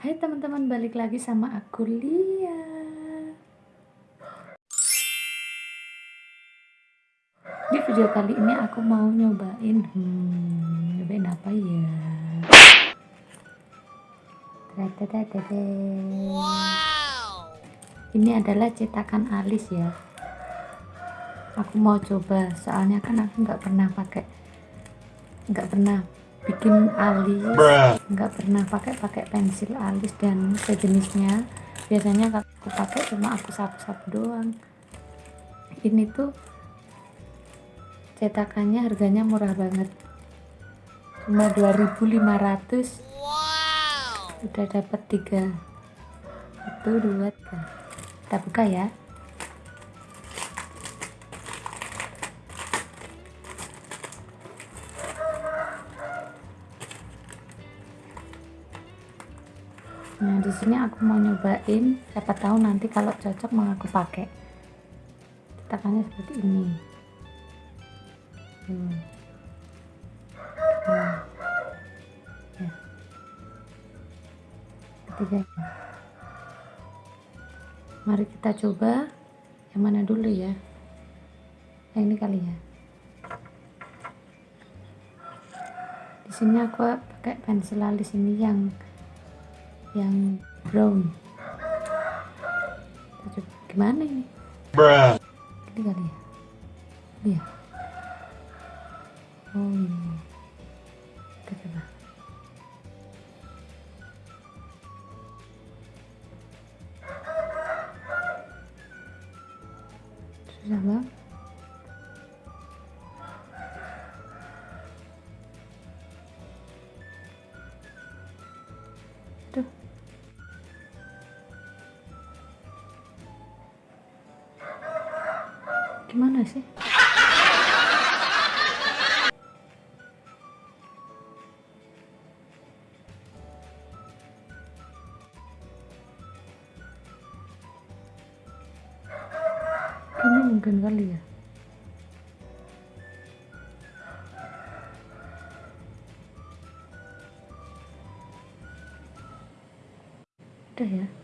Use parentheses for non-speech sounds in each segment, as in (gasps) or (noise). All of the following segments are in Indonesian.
Hai teman-teman, balik lagi sama aku Lia. Di video kali ini aku mau nyobain, hmm, nyobain apa ya? Wow. Ini adalah cetakan alis ya. Aku mau coba, soalnya kan aku nggak pernah pakai, nggak pernah bikin alis. Nggak pernah pakai pakai pensil alis dan sejenisnya. Biasanya aku pakai cuma aku sapu-sapu doang. Ini tuh cetakannya harganya murah banget. Cuma 2500 wow. udah dapat tiga. Itu dua tiga. Kita buka ya nah di sini aku mau nyobain siapa tahu nanti kalau cocok mau aku pakai cetakannya seperti ini hmm. Nah. Ya. ketiga mari kita coba yang mana dulu ya yang ini kali ya di sini aku pakai pensil alis ini yang yang brown. Coba gimana ini? Bruh. ini kali ya? Ini ya? Oh ini Gimana sih? Ini mungkin kali ya. udah ya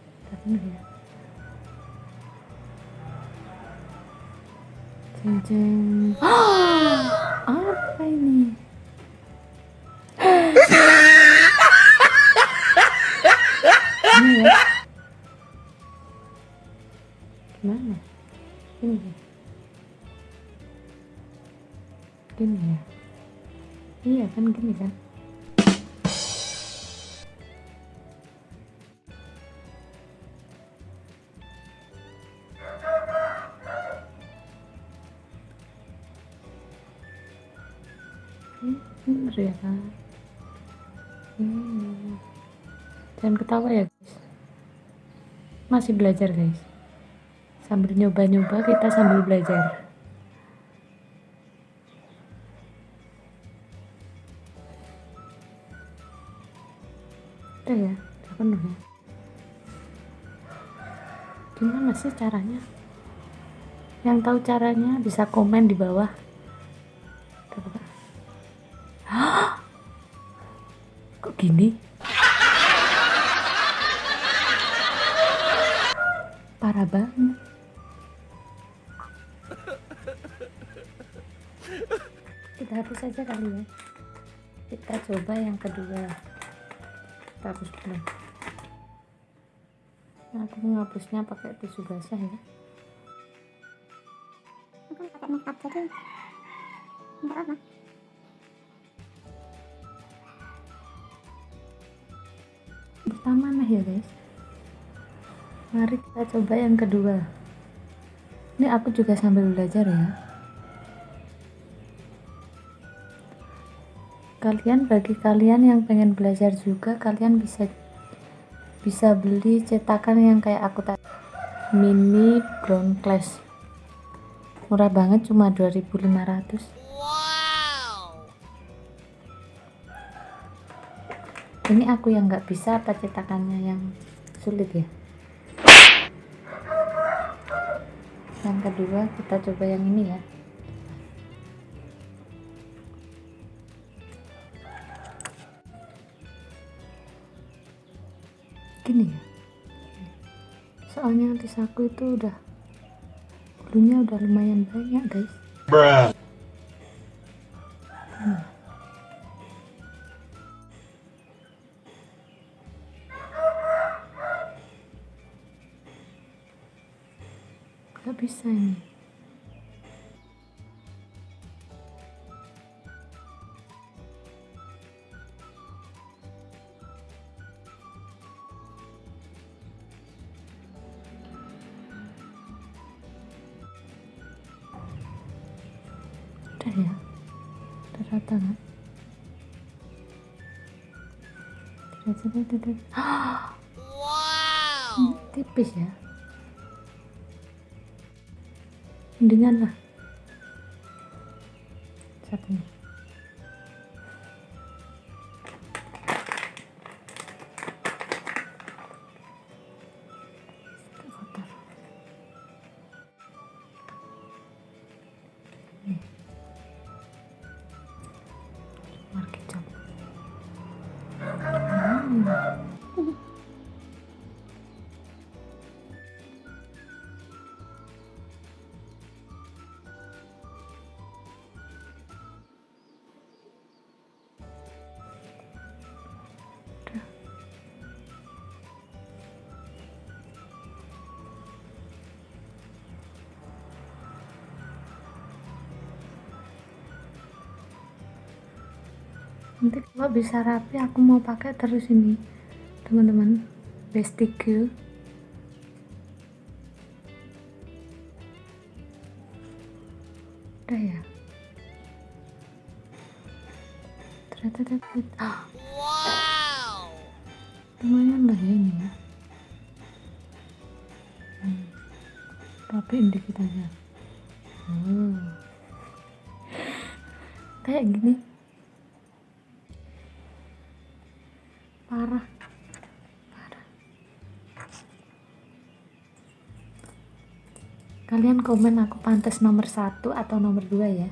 jeng apa ini? (gasps) Ini? Ya gimana? Ini ya gini ya? Iya kan gini kan ya hmm. jangan ketawa ya guys. Masih belajar guys. Sambil nyoba-nyoba kita sambil belajar. Udah ya udah penuh ya. Gimana sih caranya? Yang tahu caranya bisa komen di bawah kok gini parah banget. Kita hapus saja kali ya. Kita coba yang kedua. Kita hapus dulu. Nah, aku menghapusnya pakai tisu basah ya. Aku pakai makeup jadi enggak apa pertama nah ya guys. Mari kita coba yang kedua. Ini aku juga sambil belajar ya. Kalian bagi kalian yang pengen belajar juga kalian bisa bisa beli cetakan yang kayak aku tadi. Mini brown class. Murah banget cuma 2500 ini aku yang nggak bisa apa cetakannya yang sulit ya? Yang kedua kita coba yang ini ya. Gini ya. Soalnya antis aku itu udah bulunya udah lumayan banyak guys. Bruh. Nggak bisa ini udah ya udah rata kan tidak tidak tidak Wow. tipis ya mendingan lah. Satunya nanti kalau bisa rapi aku mau pakai terus ini teman-teman. Bestigue udah ya? Ternyata dapat ah, Wow. lumayan lah ya ini ya. Hmm. rapiin dikit aja. Oh. kayak gini parah. Kalian komen aku pantas nomor satu atau nomor dua ya?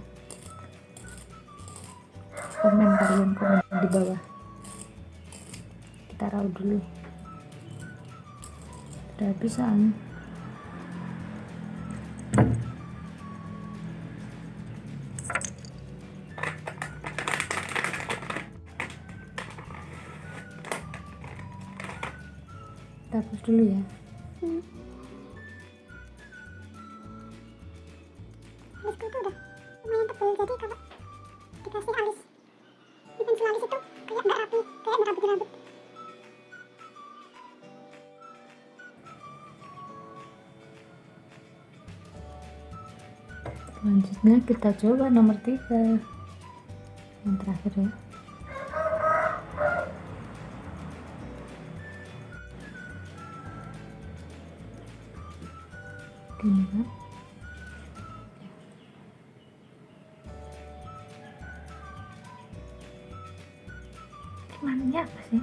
Komen kalian komen di bawah. Kita raut dulu. Udah habis soalnya kita hapus dulu ya. Hmm. Alisku itu udah lumayan tebal. Jadi kalau dikasih alis. Di pensil alis itu kayak nggak rapi kayak ngerabutin rambut. Selanjutnya kita coba nomor tiga. Yang terakhir ya gini kan gimana apa sih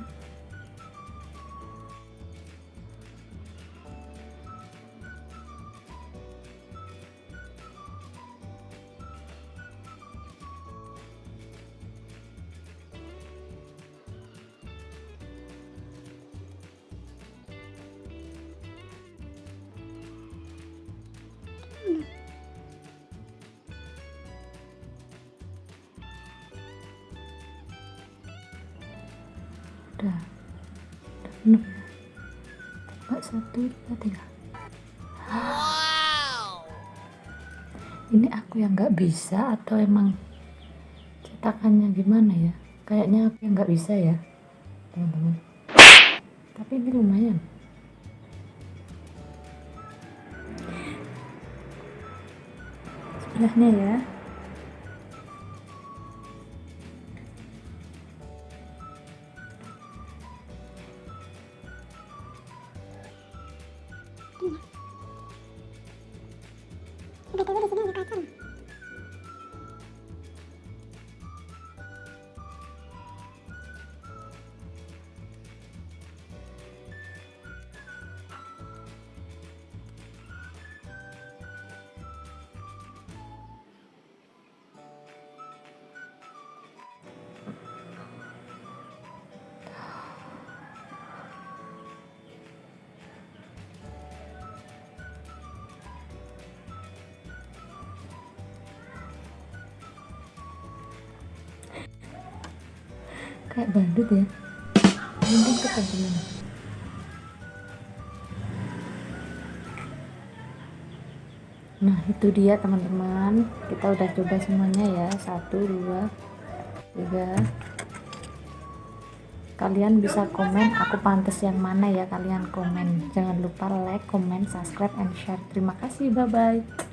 udah udah penuh ya Mbak satu dua tiga. Wow. ini aku yang nggak bisa atau emang cetakannya gimana ya? Kayaknya aku yang nggak bisa ya teman-teman. Tapi ini lumayan. Sebelahnya ya kayak bandut ya. Mungkin teman nah itu dia teman-teman. Kita udah coba semuanya ya. Satu dua tiga. Kalian bisa komen aku pantas yang mana ya kalian komen. Jangan lupa like comment subscribe and share. Terima kasih. Bye bye